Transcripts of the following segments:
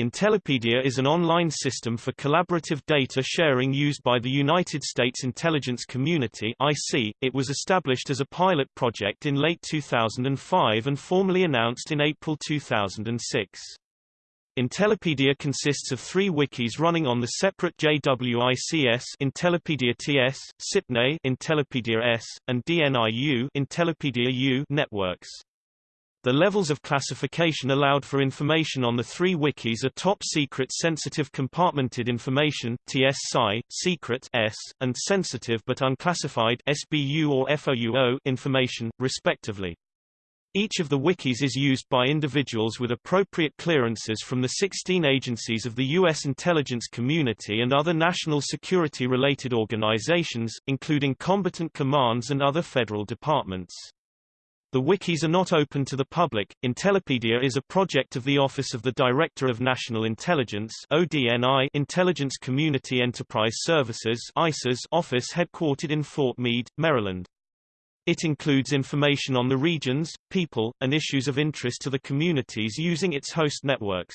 Intellipedia is an online system for collaborative data sharing used by the United States intelligence community IC. It was established as a pilot project in late 2005 and formally announced in April 2006. Intellipedia consists of three wikis running on the separate JWICS Intellipedia TS, SIPRNet Intellipedia S, and DNIU Intellipedia U networks. The levels of classification allowed for information on the three wikis are top secret sensitive compartmented information TS-SCI, secret S, and sensitive but unclassified SBU or FOUO information, respectively. Each of the wikis is used by individuals with appropriate clearances from the 16 agencies of the U.S. intelligence community and other national security-related organizations, including combatant commands and other federal departments. The wikis are not open to the public. Intellipedia is a project of the Office of the Director of National Intelligence (ODNI) Intelligence Community Enterprise Services (ICES) office headquartered in Fort Meade, Maryland. It includes information on the regions, people, and issues of interest to the communities using its host networks.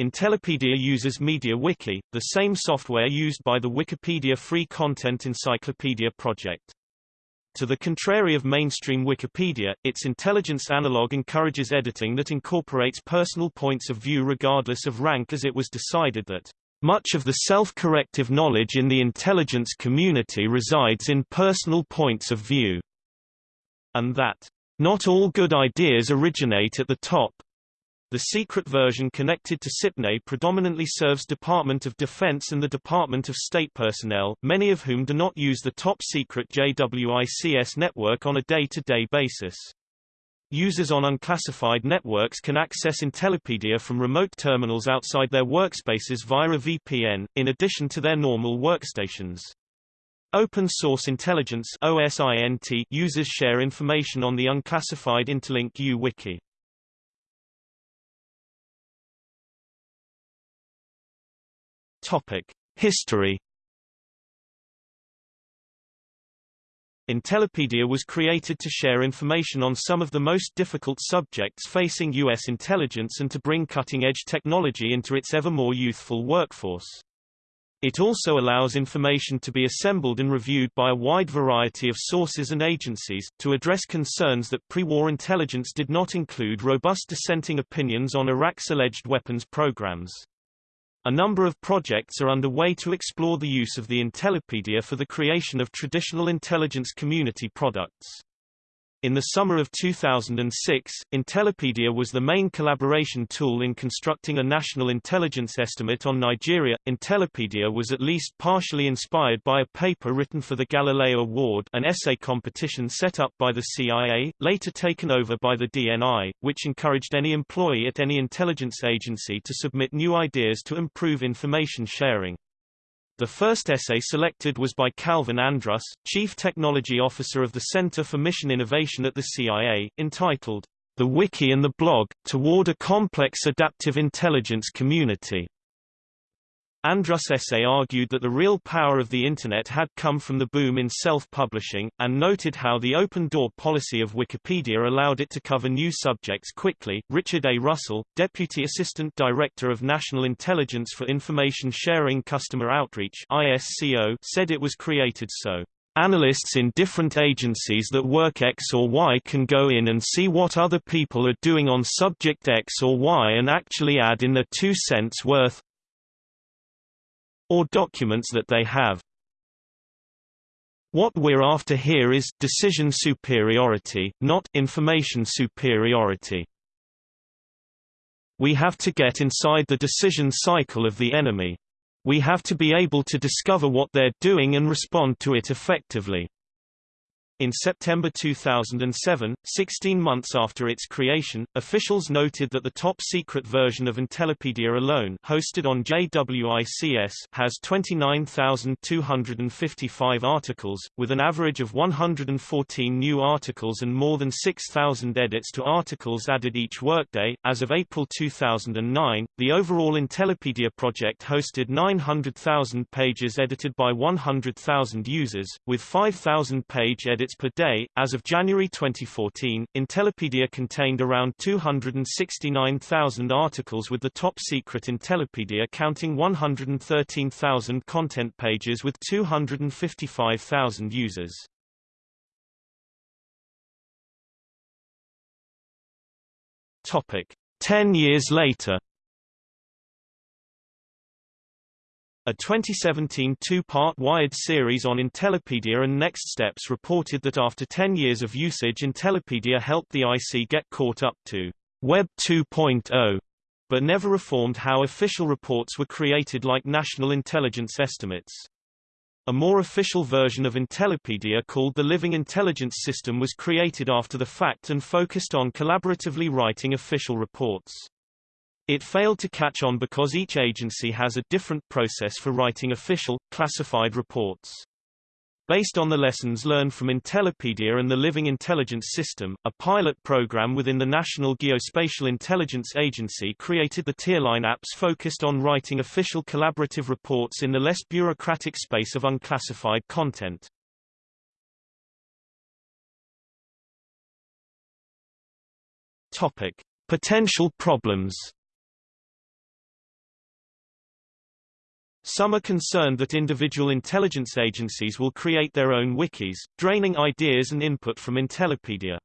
Intellipedia uses MediaWiki, the same software used by the Wikipedia Free Content Encyclopedia project. To the contrary of mainstream Wikipedia, its intelligence analog encourages editing that incorporates personal points of view regardless of rank as it was decided that much of the self-corrective knowledge in the intelligence community resides in personal points of view, and that not all good ideas originate at the top, the secret version connected to SIPRNet predominantly serves Department of Defense and the Department of State personnel, many of whom do not use the top-secret JWICS network on a day-to-day -day basis. Users on unclassified networks can access Intellipedia from remote terminals outside their workspaces via a VPN, in addition to their normal workstations. Open Source Intelligence users share information on the unclassified Intelink U History. Intellipedia was created to share information on some of the most difficult subjects facing U.S. intelligence and to bring cutting-edge technology into its ever more youthful workforce. It also allows information to be assembled and reviewed by a wide variety of sources and agencies, to address concerns that pre-war intelligence did not include robust dissenting opinions on Iraq's alleged weapons programs. A number of projects are underway to explore the use of the Intellipedia for the creation of traditional intelligence community products. In the summer of 2006, Intellipedia was the main collaboration tool in constructing a national intelligence estimate on Nigeria. Intellipedia was at least partially inspired by a paper written for the Galileo Award, an essay competition set up by the CIA, later taken over by the DNI, which encouraged any employee at any intelligence agency to submit new ideas to improve information sharing. The first essay selected was by Calvin Andrus, Chief Technology Officer of the Center for Mission Innovation at the CIA, entitled, The Wiki and the Blog, Toward a Complex Adaptive Intelligence Community. Andrus' essay argued that the real power of the Internet had come from the boom in self-publishing, and noted how the open-door policy of Wikipedia allowed it to cover new subjects quickly. Richard A. Russell, Deputy Assistant Director of National Intelligence for Information Sharing Customer Outreach ISCO, said it was created so Analysts in different agencies that work X or Y can go in and see what other people are doing on subject X or Y and actually add in their two cents worth, or documents that they have. What we're after here is decision superiority, not information superiority. We have to get inside the decision cycle of the enemy. We have to be able to discover what they're doing and respond to it effectively. In September 2007, 16 months after its creation, officials noted that the top-secret version of Intellipedia alone hosted on JWICS has 29,255 articles, with an average of 114 new articles and more than 6,000 edits to articles added each workday. As of April 2009, the overall Intellipedia project hosted 900,000 pages edited by 100,000 users, with 5,000 page edits per day. As of January 2014, Intellipedia contained around 269,000 articles with the top secret Intellipedia counting 113,000 content pages with 255,000 users. Topic: 10 years later A 2017 two-part Wired series on Intellipedia and Next Steps reported that after 10 years of usage Intellipedia helped the IC get caught up to Web 2.0, but never reformed how official reports were created like national intelligence estimates. A more official version of Intellipedia called the Living Intelligence System was created after the fact and focused on collaboratively writing official reports. It failed to catch on because each agency has a different process for writing official, classified reports. Based on the lessons learned from Intellipedia and the Living Intelligence System, a pilot program within the National Geospatial Intelligence Agency created the Tearline apps focused on writing official collaborative reports in the less bureaucratic space of unclassified content. Topic: Potential problems Some are concerned that individual intelligence agencies will create their own wikis, draining ideas and input from Intellipedia.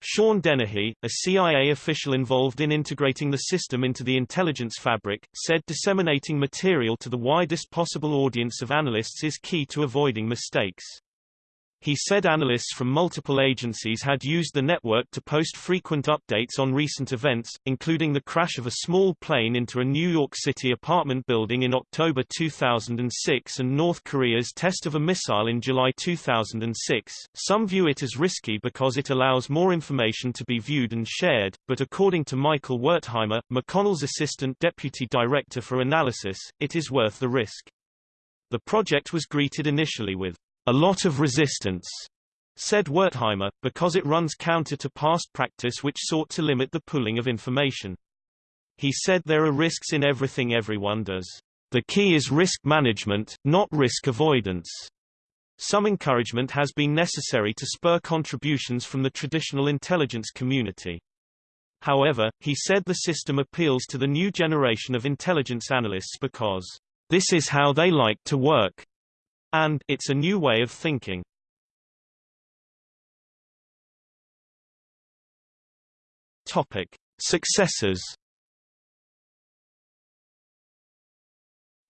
Sean Dennehy, a CIA official involved in integrating the system into the intelligence fabric, said disseminating material to the widest possible audience of analysts is key to avoiding mistakes. He said analysts from multiple agencies had used the network to post frequent updates on recent events, including the crash of a small plane into a New York City apartment building in October 2006 and North Korea's test of a missile in July 2006. Some view it as risky because it allows more information to be viewed and shared, but according to Michael Wertheimer, McConnell's assistant deputy director for analysis, it is worth the risk. The project was greeted initially with a lot of resistance, said Wertheimer, because it runs counter to past practice which sought to limit the pooling of information. He said there are risks in everything everyone does. The key is risk management, not risk avoidance. Some encouragement has been necessary to spur contributions from the traditional intelligence community. However, he said the system appeals to the new generation of intelligence analysts because, this is how they like to work and it's a new way of thinking. Topic: Successors.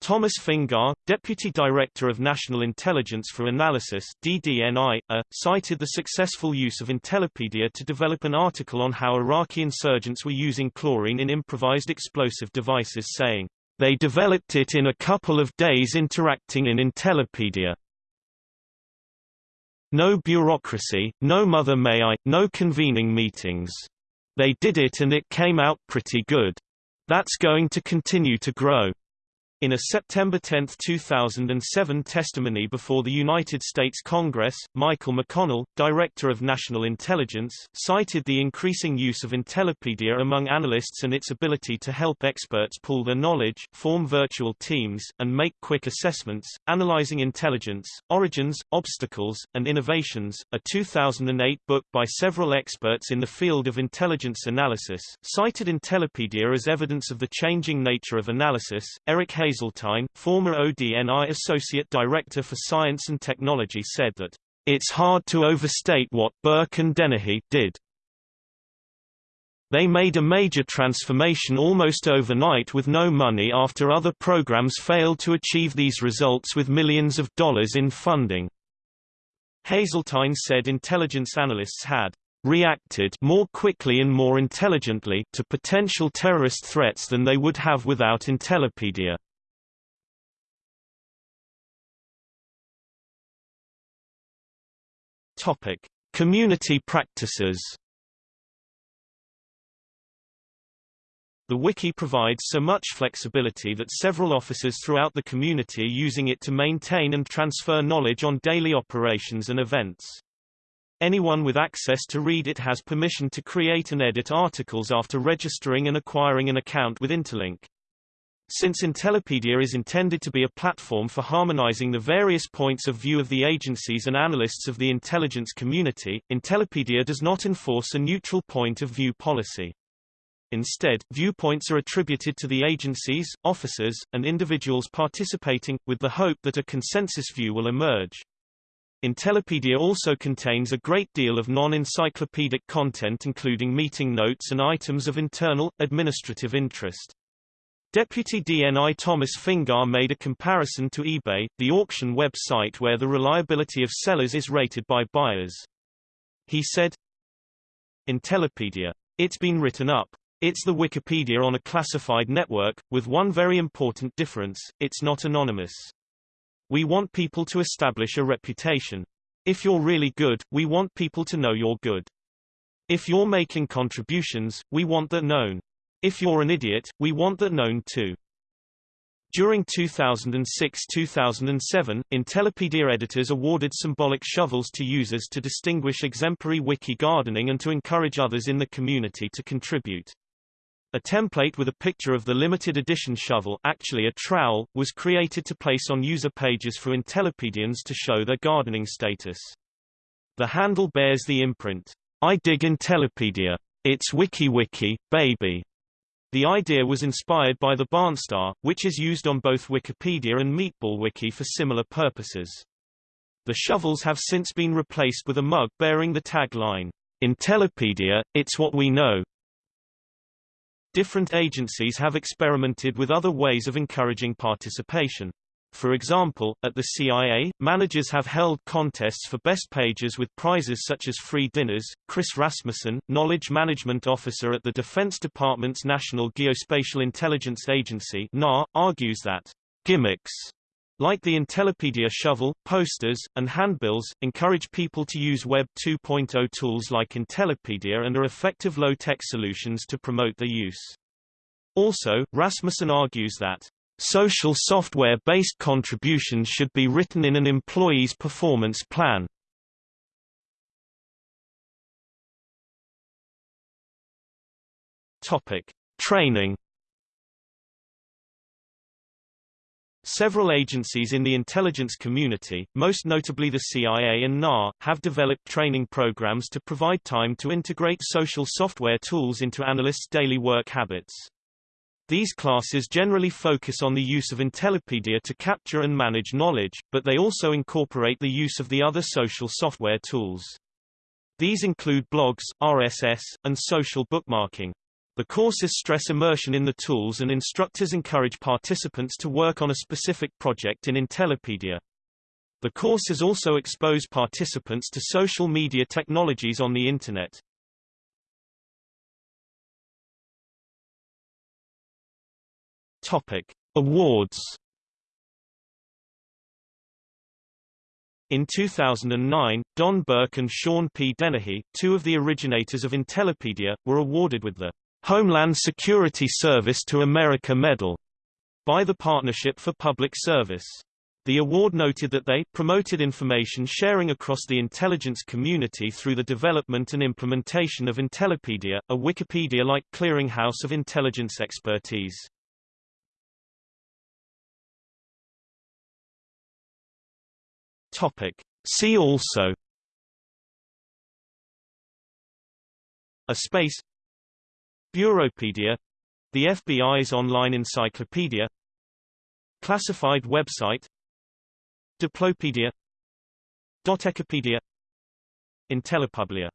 Thomas Fingar, Deputy Director of National Intelligence for Analysis DDNI, uh, cited the successful use of Intellipedia to develop an article on how Iraqi insurgents were using chlorine in improvised explosive devices saying, they developed it in a couple of days interacting in Intellipedia. No bureaucracy, no mother may I, no convening meetings. They did it and it came out pretty good. That's going to continue to grow. In a September 10, 2007 testimony before the United States Congress, Michael McConnell, Director of National Intelligence, cited the increasing use of Intellipedia among analysts and its ability to help experts pool their knowledge, form virtual teams, and make quick assessments, analyzing intelligence, origins, obstacles, and innovations. A 2008 book by several experts in the field of intelligence analysis cited Intellipedia as evidence of the changing nature of analysis. Eric Hayes Haseltine, former ODNI Associate Director for Science and Technology said that, "...it's hard to overstate what Burke and Dennehy did. They made a major transformation almost overnight with no money after other programs failed to achieve these results with millions of dollars in funding." Haseltine said intelligence analysts had reacted more quickly and more intelligently to potential terrorist threats than they would have without Intellipedia. Topic: Community practices. The wiki provides so much flexibility that several officers throughout the community are using it to maintain and transfer knowledge on daily operations and events. Anyone with access to read it has permission to create and edit articles after registering and acquiring an account with Intelink. Since Intellipedia is intended to be a platform for harmonizing the various points of view of the agencies and analysts of the intelligence community, Intellipedia does not enforce a neutral point of view policy. Instead, viewpoints are attributed to the agencies, officers, and individuals participating, with the hope that a consensus view will emerge. Intellipedia also contains a great deal of non-encyclopedic content including meeting notes and items of internal, administrative interest. Deputy DNI Thomas Fingar made a comparison to eBay, the auction website where the reliability of sellers is rated by buyers. He said, Intellipedia. It's been written up. It's the Wikipedia on a classified network, with one very important difference, it's not anonymous. We want people to establish a reputation. If you're really good, we want people to know you're good. If you're making contributions, we want that known. If you're an idiot, we want that known too. During 2006-2007, Intellipedia editors awarded symbolic shovels to users to distinguish exemplary wiki gardening and to encourage others in the community to contribute. A template with a picture of the limited edition shovel actually a trowel, was created to place on user pages for Intellipedians to show their gardening status. The handle bears the imprint, I dig Intellipedia. It's wiki wiki, baby. The idea was inspired by the Barnstar, which is used on both Wikipedia and MeatballWiki for similar purposes. The shovels have since been replaced with a mug bearing the tagline, Intellipedia, it's what we know. Different agencies have experimented with other ways of encouraging participation. For example, at the CIA, managers have held contests for best pages with prizes such as free dinners. Chris Rasmussen, Knowledge Management Officer at the Defense Department's National Geospatial Intelligence Agency (NAR), argues that gimmicks like the Intellipedia shovel, posters, and handbills, encourage people to use Web 2.0 tools like Intellipedia and are effective low-tech solutions to promote their use. Also, Rasmussen argues that social software-based contributions should be written in an employee's performance plan. Topic: Training Several agencies in the intelligence community, most notably the CIA and NAR, have developed training programs to provide time to integrate social software tools into analysts' daily work habits. These classes generally focus on the use of Intellipedia to capture and manage knowledge, but they also incorporate the use of the other social software tools. These include blogs, RSS, and social bookmarking. The courses stress immersion in the tools and instructors encourage participants to work on a specific project in Intellipedia. The courses also expose participants to social media technologies on the Internet. Topic. Awards In 2009, Don Burke and Sean P. Dennehy, two of the originators of Intellipedia, were awarded with the Homeland Security Service to America Medal by the Partnership for Public Service. The award noted that they promoted information sharing across the intelligence community through the development and implementation of Intellipedia, a Wikipedia-like clearinghouse of intelligence expertise. Topic. See also A space Bureaupedia — the FBI's online encyclopedia Classified website Diplopedia DoDTechipedia Intellipublia